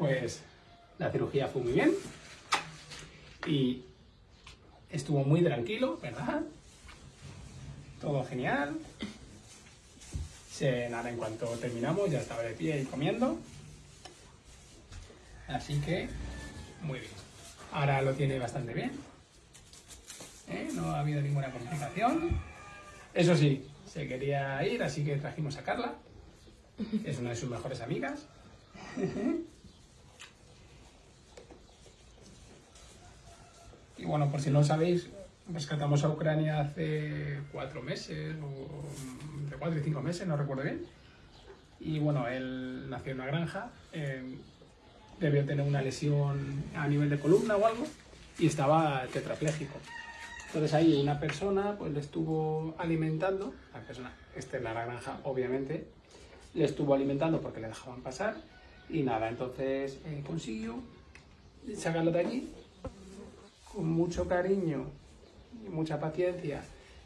Pues la cirugía fue muy bien y estuvo muy tranquilo, ¿verdad? Todo genial. Se, nada, en cuanto terminamos ya estaba de pie y comiendo. Así que, muy bien. Ahora lo tiene bastante bien. ¿Eh? No ha habido ninguna complicación. Eso sí, se quería ir, así que trajimos a Carla. Es una de sus mejores amigas. Y bueno, por si no sabéis, rescatamos a Ucrania hace cuatro meses, o de cuatro y cinco meses, no recuerdo bien. Y bueno, él nació en una granja, eh, debió tener una lesión a nivel de columna o algo, y estaba tetrapléjico. Entonces ahí una persona pues le estuvo alimentando, la persona externa a la granja obviamente, le estuvo alimentando porque le dejaban pasar, y nada, entonces eh, consiguió sacarlo de allí con mucho cariño y mucha paciencia,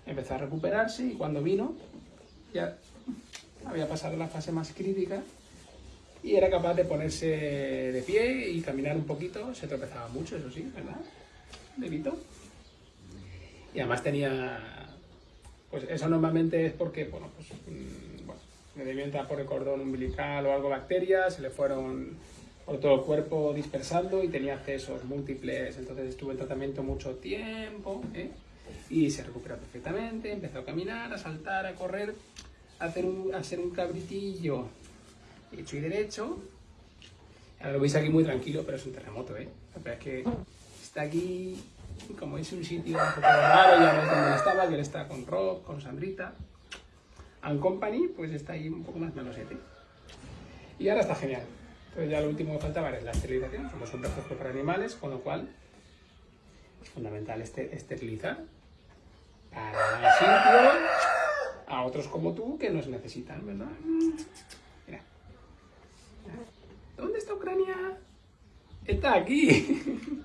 empezó a recuperarse y cuando vino ya había pasado la fase más crítica y era capaz de ponerse de pie y caminar un poquito, se tropezaba mucho, eso sí, ¿verdad? Levito. Y además tenía, pues eso normalmente es porque, bueno, pues, mm, bueno, le entrar por el cordón umbilical o algo bacterias, se le fueron por todo el cuerpo dispersando y tenía accesos múltiples, entonces estuvo en tratamiento mucho tiempo ¿eh? y se recuperó perfectamente, empezó a caminar, a saltar, a correr, a hacer un, a hacer un cabritillo hecho y derecho. Ahora lo veis aquí muy tranquilo, pero es un terremoto, ¿eh? es que está aquí, como es un sitio un poco raro, ya no es donde estaba, que él está con Rob, con Sandrita. And Company, pues está ahí un poco más melosete. Y ahora está genial. Entonces ya lo último que faltaba es la esterilización, somos un refugio para animales, con lo cual es fundamental este, esterilizar para dar sitio a otros como tú que nos necesitan, ¿verdad? Mira. ¿Dónde está Ucrania? Está aquí.